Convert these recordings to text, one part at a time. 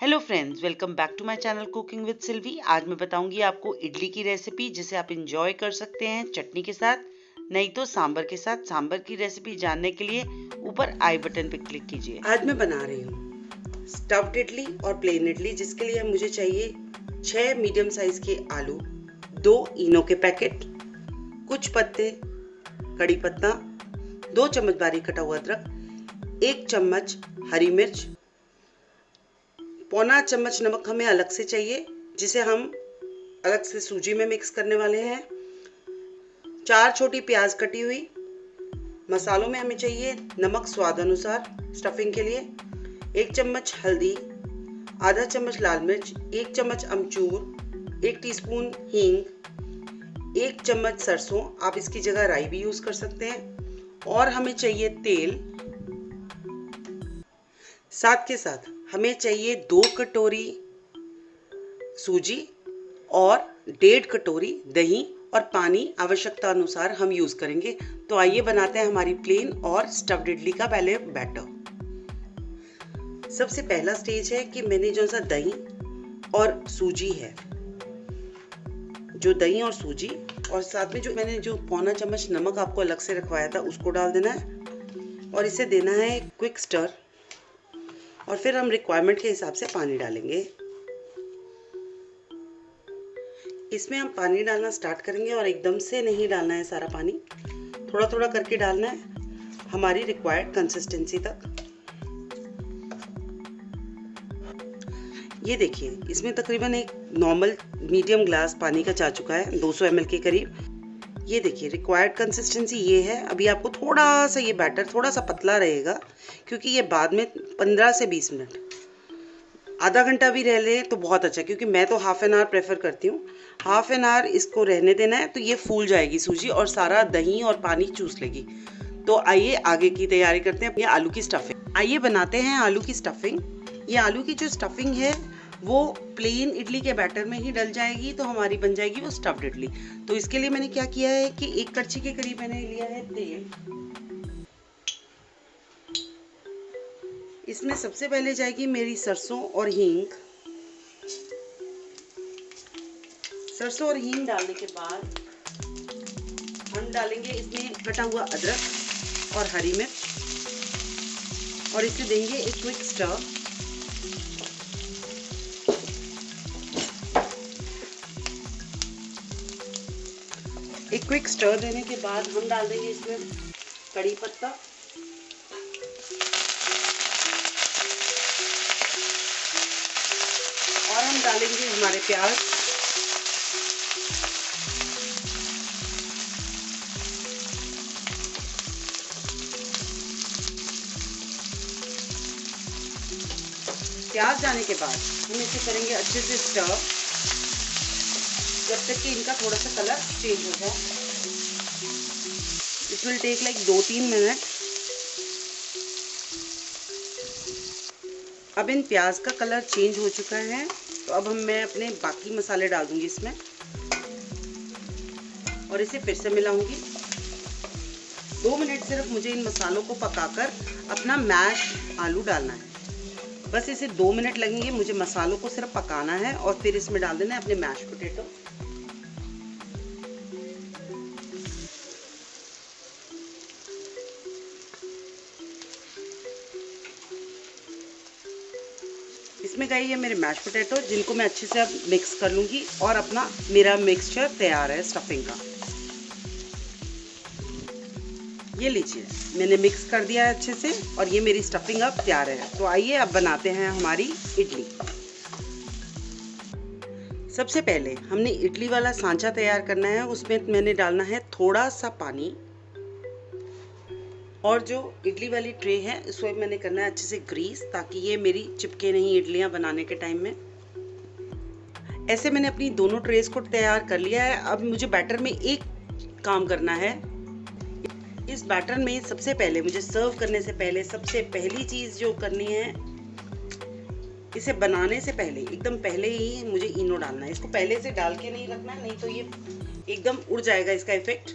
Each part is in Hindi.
Hello friends welcome back to my channel cooking with Silvi आज मैं बताऊँगी आपको इडली की रेसिपी जिसे आप इंजॉय कर सकते हैं चटनी के साथ, नहीं तो सांबर के साथ। सांबर की रेसिपी जानने के लिए ऊपर आई बटन पर क्लिक कीजिए। आज मैं बना रही हूँ स्टफ्ड इडली और प्लेन इडली, जिसके लिए मुझे चाहिए छह मीडियम साइज़ के आलू, दो इनो के पैकेट कुछ पत्ते, कड़ी पत्ता, दो चम्मच बारीक कटा हुआ अदरक, एक चम्मच हरी मिर्च पौना चम्मच नमक हमें अलग से चाहिए, जिसे हम अलग से सूजी में मिक्स करने वाले हैं। चार छोटी प्याज कटी हुई। मसालों में हमें चाहिए नमक स्वाद अनुसार स्टफिंग के लिए। एक चम्मच हल्दी, आधा चम्मच लाल मिर्च, एक चम्मच अमचूर, एक टीस्पून हींग, एक चम्मच सरसों। आप इसकी जगह राई भी यूज़ कर सकते हैं। और हमें चाहिए तेल। साथ के साथ हमें चाहिए दो कटोरी सूजी और डेढ़ कटोरी दही और पानी आवश्यकता अनुसार हम यूज़ करेंगे। तो आइए बनाते हैं हमारी प्लेन और स्टफ्ड इडली का पहले बैटर सबसे पहला स्टेज है कि मैंने जो सा दही और सूजी है, जो दही और सूजी और साथ में जो मैंने जो पौना चम्मच नमक आपको अलग से रखवाया था, उसको डाल देना है और इसे देना है क्विक स्टर और फिर हम रिक्वायरमेंट के हिसाब से पानी डालेंगे। इसमें हम पानी डालना स्टार्ट करेंगे और एकदम से नहीं डालना है सारा पानी। थोड़ा थोड़ा करके डालना है हमारी रिक्वायर्ड कंसिस्टेंसी तक। ये देखिए, इसमें तकरीबन एक नॉर्मल मीडियम ग्लास पानी का जा चुका है 200 ml के करीब। ये देखिए रिक्वायर्ड कंसिस्टेंसी ये है। अभी आपको थोड़ा सा ये बैटर थोड़ा सा पतला रहेगा, क्योंकि ये बाद में 15 से 20 मिनट। आधा घंटा भी रह ले तो बहुत अच्छा क्योंकि मैं तो हाफ़ एन आवर प्रेफर करती हूँ। हाफ़ एन आवर इसको रहने देना है तो ये फूल जाएगी सूजी और सारा दही और पानी चूस लेगी। तो आइए आगे की तैयारी करते हैं ये आलू की स्टफिंग आइए बनाते हैं आलू की स्टफिंग ये आलू की जो स्टफिंग है वो प्लेन इडली के बैटर में ही डल जाएगी तो हमारी बन जाएगी वो स्टफ्ड इडली। तो इसके लिए मैंने क्या किया है कि एक कच्ची के करीब मैंने लिया है तेल। इसमें सबसे पहले जाएगी मेरी सरसों और हींग। सरसों और हींग डालने के बाद हम डालेंगे इसमें कटा हुआ अदरक और हरी मिर्च। और इसे देंगे एक क्विक स्टर एक क्विक स्टर देने के बाद हम डाल देंगे इसमें कड़ी पत्ता। और हम डालेंगे हमारे प्याज। प्याज डालने के बाद हम इसे करेंगे अच्छे से स्टर जब तक कि इनका थोड़ा सा कलर चेंज हो जाए। इट विल टेक लाइक दो तीन मिनट अब इन प्याज का कलर चेंज हो चुका है। तो अब हम मैं अपने बाकी मसाले डाल दूँगी इसमें। और इसे फिर से मिलाऊँगी। दो मिनट सिर्फ़ मुझे इन मसालों को पकाकर अपना मैश आलू डालना है। बस इसे दो मिनट लगेंगे मुझे मसालों को सिर्फ़ पकाना है और फिर इसमें डाल देना है अपने मैश पोटेटो इसमें गई है मेरे मैश पोटैटो जिनको मैं अच्छे से अब मिक्स कर लूँगी और अपना मेरा मिक्सचर तैयार है स्टफिंग का। ये लीजिए, मैंने मिक्स कर दिया है अच्छे से और ये मेरी स्टफिंग अब तैयार है। तो आइए अब बनाते हैं हमारी इडली। सबसे पहले हमने इडली वाला सांचा तैयार करना है, उसमें मैंने डालना है थोड़ा सा पानी। और जो इडली वाली ट्रे है इसको मैंने करना है अच्छे से ग्रीस ताकि ये मेरी चिपके नहीं इडलियाँ बनाने के टाइम में। ऐसे मैंने अपनी दोनों ट्रेस को तैयार कर लिया है। अब मुझे बैटर में एक काम करना है। इस बैटर में सबसे पहले, मुझे सर्व करने से पहले, सबसे पहली चीज़ जो करनी है, इसे बनाने से पहले, एकदम पहले ही मुझे इनो डालना है। इसको पहले से डाल के नहीं रखना, नहीं तो ये एकदम उड़ जाएगा इसका इफ़ेक्ट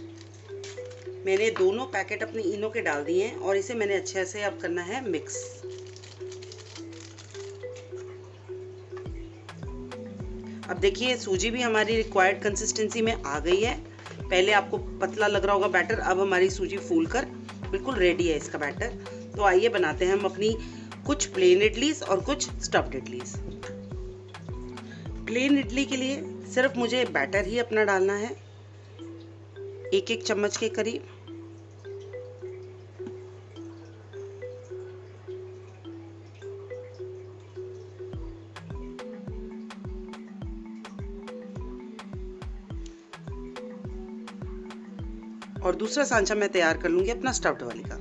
मैंने दोनों पैकेट अपने इनो के डाल दिए हैं और इसे मैंने अच्छे से अब करना है मिक्स। अब देखिए, सूजी भी हमारी रिक्वायर्ड कंसिस्टेंसी में आ गई है। पहले आपको पतला लग रहा होगा बैटर अब हमारी सूजी फूल कर बिल्कुल रेडी है इसका बैटर तो आइए बनाते हैं हम अपनी कुछ प्लेन इडलीस और कुछ स्टफ्ड इडलीस प्लेन इडली के लिए सिर्फ़ मुझे बैटर ही अपना डालना है। एक एक चम्मच के करीब। और दूसरा सांचा मैं तैयार कर लूँगी अपना स्टफ्ड वाली का।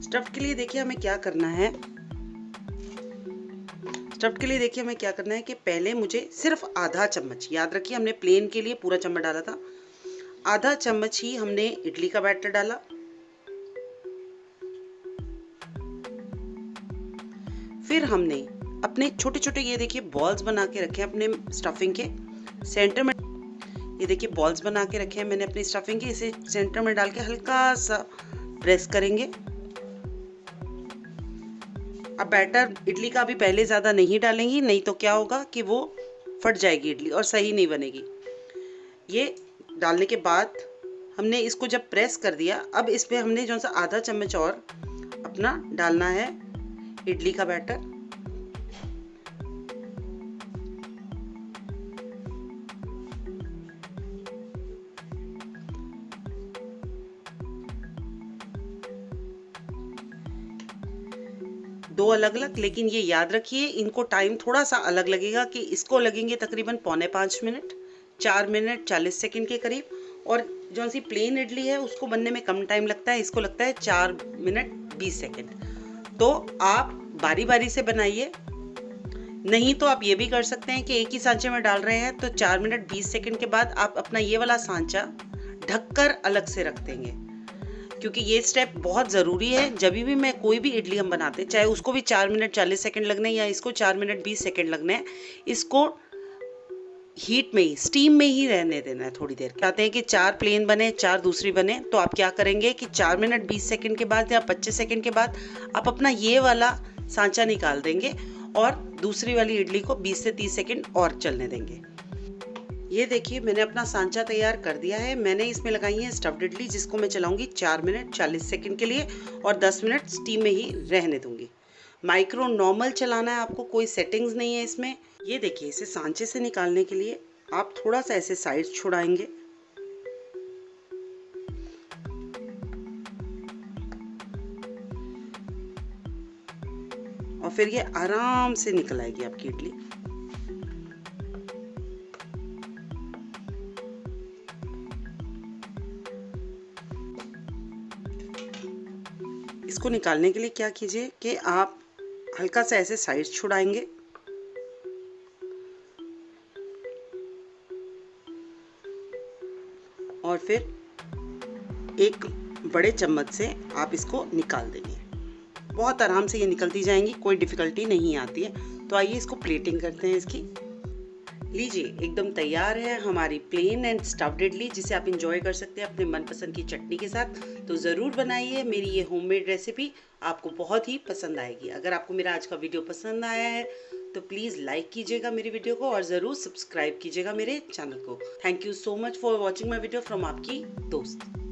स्टफ्ड के लिए देखिए हमें क्या करना है। स्टफ्ड के लिए देखिए हमें क्या करना है कि पहले मुझे सिर्फ़ आधा चम्मच, याद रखिए हमने प्लेन के लिए पूरा चम्मच डाला था। आधा चम्मच ही हमने इडली का बैटर डाला। फिर हमने अपने छोटे छोटे ये देखिए बॉल्स बना के रखे अपने स्टफिंग के। सेंटर में ये देखिए बॉल्स बना के रखे हैं मैंने अपनी स्टफिंग के, इसे सेंटर में डाल के हल्का सा प्रेस करेंगे। अब बैटर इडली का अभी पहले ज़्यादा नहीं डालेंगी, नहीं तो क्या होगा कि वो फट जाएगी इडली और सही नहीं बनेगी। ये डालने के बाद हमने इसको जब प्रेस कर दिया, अब इस पर हमने जो सा आधा चम्मच और अपना डालना है इडली का बैटर दो अलग अलग लेकिन ये याद रखिए, इनको टाइम थोड़ा सा अलग लगेगा कि इसको लगेंगे तकरीबन पौने पाँच मिनट, चार मिनट, चालीस सेकेंड के करीब, और जो सी प्लेन इडली है, उसको बनने में कम टाइम लगता है, इसको लगता है चार मिनट बीस सेकेंड। तो आप बारी बारी से बनाइए। नहीं तो आप ये भी कर सकते हैं कि एक ही सांचे में डाल रहे हैं तो चार मिनट बीस सेकेंड के बाद आप अपना ये वाला सांचा ढककर अलग से रख देंगे। क्योंकि ये स्टेप बहुत ज़रूरी है। जब भी मैं कोई भी इडली हम बनाते चाहे उसको भी चार मिनट, चालीस सेकेंड लगने या इसको चार मिनट, बीस सेकेंड लगने इसको हीट में ही स्टीम में ही रहने देना है थोड़ी देर। कहते हैं कि चार प्लेन बने, चार दूसरी बने तो आप क्या करेंगे कि चार मिनट, बीस सेकेंड के बाद या पच्चीस सेकेंड के बाद आप अपना ये वाला सांचा निकाल देंगे और दूसरी वाली इडली को बीस से तीस सेकेंड और चलने देंगे। ये देखिए, मैंने अपना सांचा तैयार कर दिया है। मैंने इसमें लगाई है स्टफ्ड इडली, जिसको मैं चलाऊँगी चार मिनट, चालीस सेकंड के लिए और दस मिनट स्टीम में ही रहने दूँगी। माइक्रो नॉर्मल चलाना है आपको, कोई सेटिंग्स नहीं है इसमें। ये देखिए, इसे सांचे से निकालने के लिए आप थोड़ा सा ऐसे साइड छुड़ाएँगे। और फिर ये आराम से निकल आएगी आपकी इडली। इसको निकालने के लिए क्या कीजिए कि आप हल्का सा ऐसे साइड छुड़ाएँगे। और फिर एक बड़े चम्मच से आप इसको निकाल देंगे। बहुत आराम से ये निकलती जाएँगी, कोई डिफ़िकल्टी नहीं आती है। तो आइए इसको प्लेटिंग करते हैं इसकी। लीजिए, एकदम तैयार है हमारी प्लेन एंड स्टफ्ड इडली, जिसे आप इंजॉय कर सकते हैं अपने मनपसंद की चटनी के साथ। तो ज़रूर बनाइए, मेरी ये होममेड रेसिपी आपको बहुत ही पसंद आएगी। अगर आपको मेरा आज का वीडियो पसंद आया है तो प्लीज़ लाइक कीजिएगा मेरी वीडियो को और ज़रूर सब्सक्राइब कीजिएगा मेरे चैनल को। Thank you so much for watching my video from आपकी दोस्त।